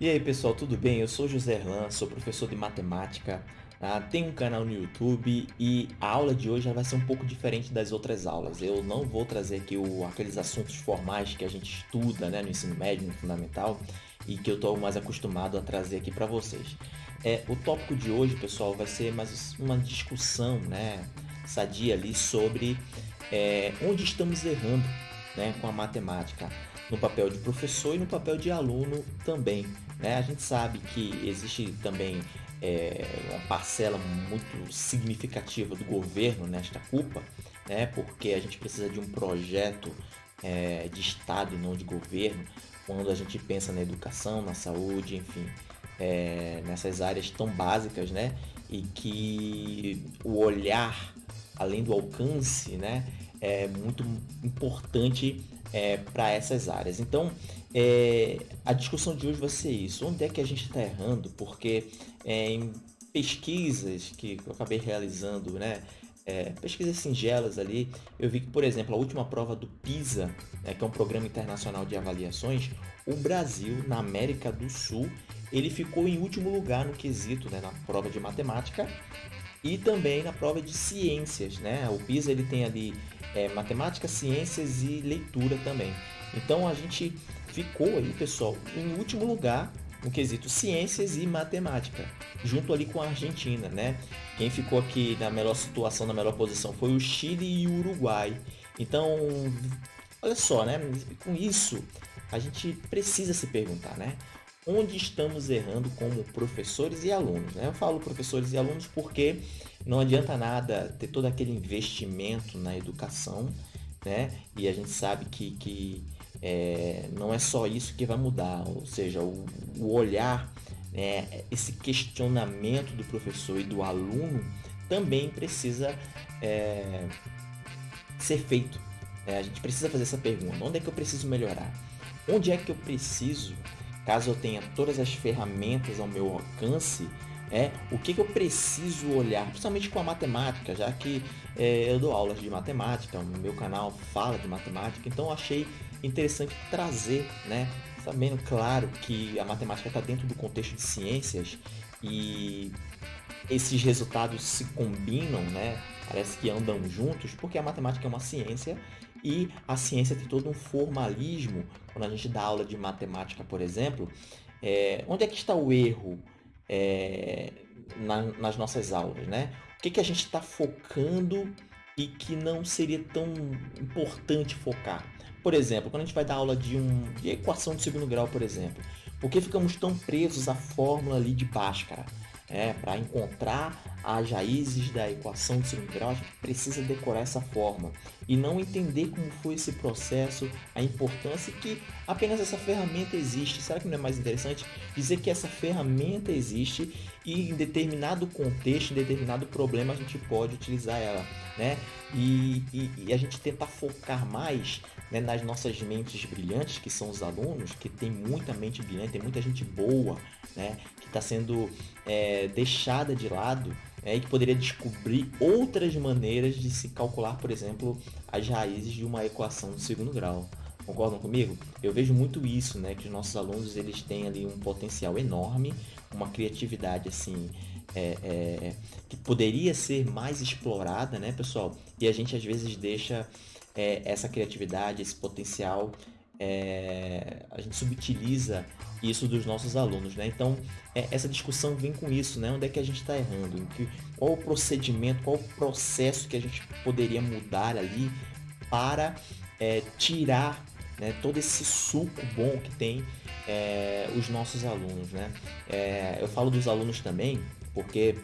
E aí pessoal, tudo bem? Eu sou José Erlan, sou professor de matemática, tá? tenho um canal no YouTube e a aula de hoje vai ser um pouco diferente das outras aulas. Eu não vou trazer aqui o, aqueles assuntos formais que a gente estuda né, no ensino médio, no fundamental e que eu estou mais acostumado a trazer aqui para vocês. É, o tópico de hoje, pessoal, vai ser mais uma discussão né, sadia ali sobre é, onde estamos errando né, com a matemática no papel de professor e no papel de aluno também. Né? A gente sabe que existe também é, uma parcela muito significativa do governo nesta culpa, né? porque a gente precisa de um projeto é, de Estado e não de governo, quando a gente pensa na educação, na saúde, enfim, é, nessas áreas tão básicas, né? E que o olhar, além do alcance, né? É muito importante é, para essas áreas. Então, é, a discussão de hoje vai ser isso. Onde é que a gente está errando? Porque é, em pesquisas que eu acabei realizando, né, é, pesquisas singelas ali, eu vi que, por exemplo, a última prova do PISA, né, que é um programa internacional de avaliações, o Brasil, na América do Sul, ele ficou em último lugar no quesito, né, na prova de matemática e também na prova de ciências, né? O PISA ele tem ali é, matemática, ciências e leitura também. Então a gente ficou aí, pessoal, em último lugar no quesito ciências e matemática, junto ali com a Argentina, né? Quem ficou aqui na melhor situação, na melhor posição foi o Chile e o Uruguai. Então, olha só, né? Com isso, a gente precisa se perguntar, né? onde estamos errando como professores e alunos. Né? Eu falo professores e alunos porque não adianta nada ter todo aquele investimento na educação, né? E a gente sabe que, que é, não é só isso que vai mudar, ou seja, o, o olhar, né, esse questionamento do professor e do aluno também precisa é, ser feito. Né? A gente precisa fazer essa pergunta: onde é que eu preciso melhorar? Onde é que eu preciso caso eu tenha todas as ferramentas ao meu alcance, é o que, que eu preciso olhar, principalmente com a matemática, já que é, eu dou aulas de matemática, o meu canal fala de matemática, então achei interessante trazer, né, sabendo claro que a matemática está dentro do contexto de ciências e esses resultados se combinam, né? Parece que andam juntos, porque a matemática é uma ciência e a ciência tem todo um formalismo. Quando a gente dá aula de matemática, por exemplo, é, onde é que está o erro é, na, nas nossas aulas, né? O que, que a gente está focando e que não seria tão importante focar? Por exemplo, quando a gente vai dar aula de, um, de equação de segundo grau, por exemplo, por que ficamos tão presos à fórmula ali de Bhaskara? É, para encontrar as raízes da equação de segundo grau, a gente precisa decorar essa forma e não entender como foi esse processo, a importância que apenas essa ferramenta existe. Será que não é mais interessante dizer que essa ferramenta existe e em determinado contexto, em determinado problema, a gente pode utilizar ela, né? E, e, e a gente tentar focar mais né, nas nossas mentes brilhantes, que são os alunos, que tem muita mente brilhante, tem muita gente boa, né? Que está sendo é, deixada de lado é, e que poderia descobrir outras maneiras de se calcular, por exemplo, as raízes de uma equação do segundo grau. Concordam comigo? Eu vejo muito isso, né? Que os nossos alunos eles têm ali um potencial enorme, uma criatividade assim é, é, que poderia ser mais explorada, né, pessoal? E a gente às vezes deixa é, essa criatividade, esse potencial é, a gente subutiliza isso dos nossos alunos, né? Então, é, essa discussão vem com isso, né? Onde é que a gente está errando? Que, qual o procedimento, qual o processo que a gente poderia mudar ali para é, tirar né, todo esse suco bom que tem é, os nossos alunos, né? É, eu falo dos alunos também porque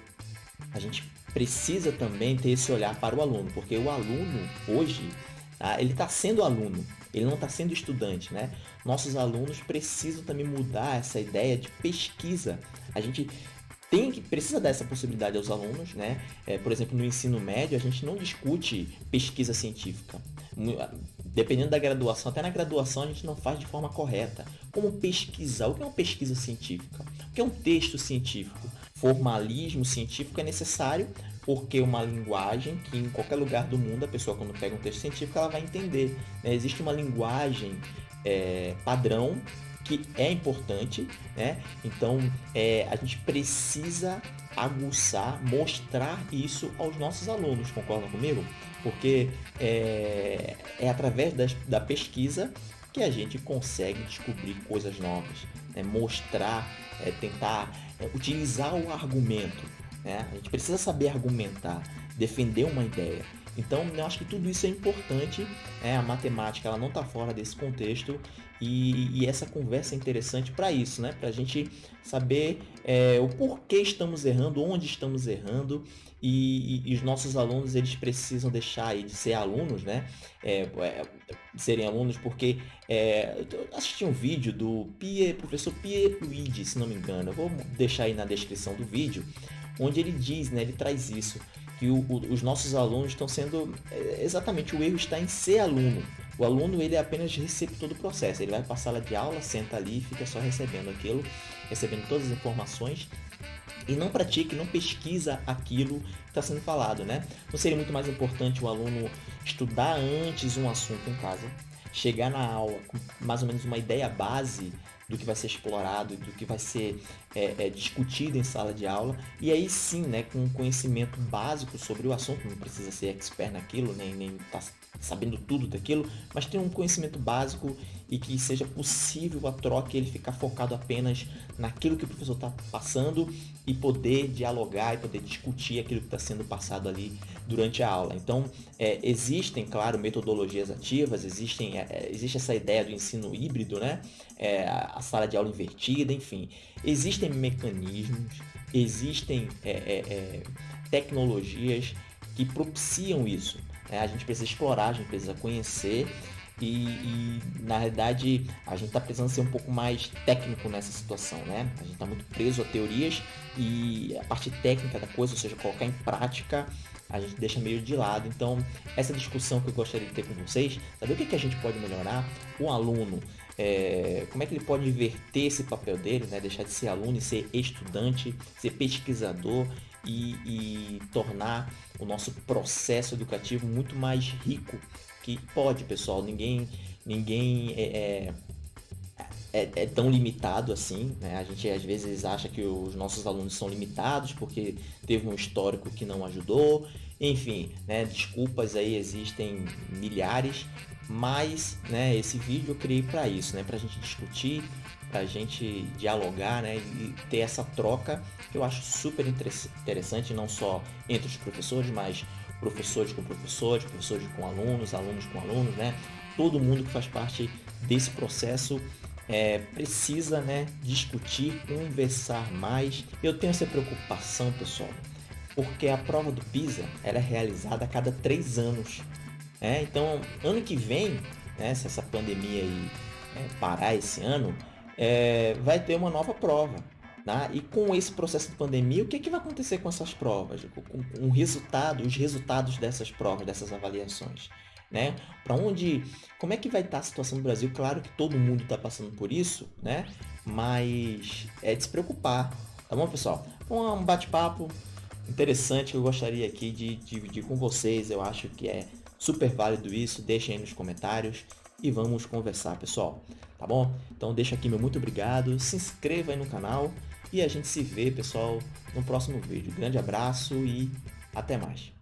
a gente precisa também ter esse olhar para o aluno, porque o aluno hoje tá, ele está sendo aluno, ele não está sendo estudante, né? Nossos alunos precisam também mudar essa ideia de pesquisa. A gente tem que precisa dar essa possibilidade aos alunos, né? É, por exemplo, no ensino médio a gente não discute pesquisa científica. Dependendo da graduação, até na graduação a gente não faz de forma correta. Como pesquisar? O que é uma pesquisa científica? O que é um texto científico? Formalismo científico é necessário porque uma linguagem que em qualquer lugar do mundo a pessoa quando pega um texto científico ela vai entender. Né? Existe uma linguagem é, padrão que é importante, né? Então é, a gente precisa aguçar, mostrar isso aos nossos alunos, concordam comigo? Porque é, é através das, da pesquisa que a gente consegue descobrir coisas novas, né? mostrar, é, tentar é, utilizar o argumento. Né? A gente precisa saber argumentar, defender uma ideia. Então, eu acho que tudo isso é importante. Né? A matemática ela não está fora desse contexto e, e, essa conversa é interessante para isso, né? Para a gente saber é, o porquê estamos errando, onde estamos errando e, e, e, os nossos alunos eles precisam deixar de ser alunos, né? É, é, serem alunos porque é, eu assisti um vídeo do professor Pierre Luigi, se não me engano. Eu vou deixar aí na descrição do vídeo, onde ele diz, né? Ele traz isso que o, o, os nossos alunos estão sendo é, exatamente o erro está em ser aluno. O aluno ele é apenas receptor do processo. Ele vai para a sala de aula, senta ali fica só recebendo aquilo, recebendo todas as informações e não pratica, não pesquisa aquilo que está sendo falado, né? Não seria muito mais importante o aluno estudar antes um assunto em casa, chegar na aula com mais ou menos uma ideia base do que vai ser explorado, do que vai ser é, é, discutido em sala de aula, e aí sim, né, com conhecimento básico sobre o assunto, não precisa ser expert naquilo, nem, nem tá sabendo tudo daquilo, mas ter um conhecimento básico e que seja possível a troca ele ficar focado apenas naquilo que o professor está passando e poder dialogar e poder discutir aquilo que está sendo passado ali durante a aula. Então, é, existem, claro, metodologias ativas, existem, é, é existe essa ideia do ensino híbrido, né? É, a sala de aula invertida, enfim. Existem mecanismos, existem é, é, tecnologias que propiciam isso. Né? A gente precisa explorar, a gente precisa conhecer e, e, na realidade a gente está precisando ser um pouco mais técnico nessa situação, né? A gente está muito preso a teorias e a parte técnica da coisa, ou seja, colocar em prática, a gente deixa meio de lado. Então, essa discussão que eu gostaria de ter com vocês, saber o que, que a gente pode melhorar, o aluno, é, como é que ele pode inverter esse papel dele, né? Deixar de ser aluno e ser estudante, ser pesquisador e, e tornar o nosso processo educativo muito mais rico que pode, pessoal. Ninguém, ninguém é, é, é, é, tão limitado assim. Né? A gente às vezes acha que os nossos alunos são limitados porque teve um histórico que não ajudou. Enfim, né? desculpas aí existem milhares, mas né, esse vídeo eu criei para isso, né? para a gente discutir, para a gente dialogar né, e ter essa troca que eu acho super interessante, não só entre os professores, mas professores com professores, professores com alunos, alunos com alunos, né? Todo mundo que faz parte desse processo é, precisa né, discutir, conversar mais. Eu tenho essa preocupação, pessoal, porque a prova do PISA ela é realizada a cada três anos. Né? Então, ano que vem, né, se essa pandemia aí, é, parar esse ano, é, vai ter uma nova prova. Tá? E com esse processo de pandemia, o que, é que vai acontecer com essas provas? Com, com resultado, os resultados dessas provas, dessas avaliações? Né? Para onde, como é que vai estar a situação no Brasil? Claro que todo mundo está passando por isso, né? Mas é de se preocupar, tá bom, pessoal? Um bate-papo interessante que eu gostaria aqui de dividir com vocês. Eu acho que é super válido isso. Deixem aí nos comentários e vamos conversar, pessoal. Tá bom? Então deixa aqui meu muito obrigado, se inscreva aí no canal e a gente se vê, pessoal, no próximo vídeo. Grande abraço e até mais.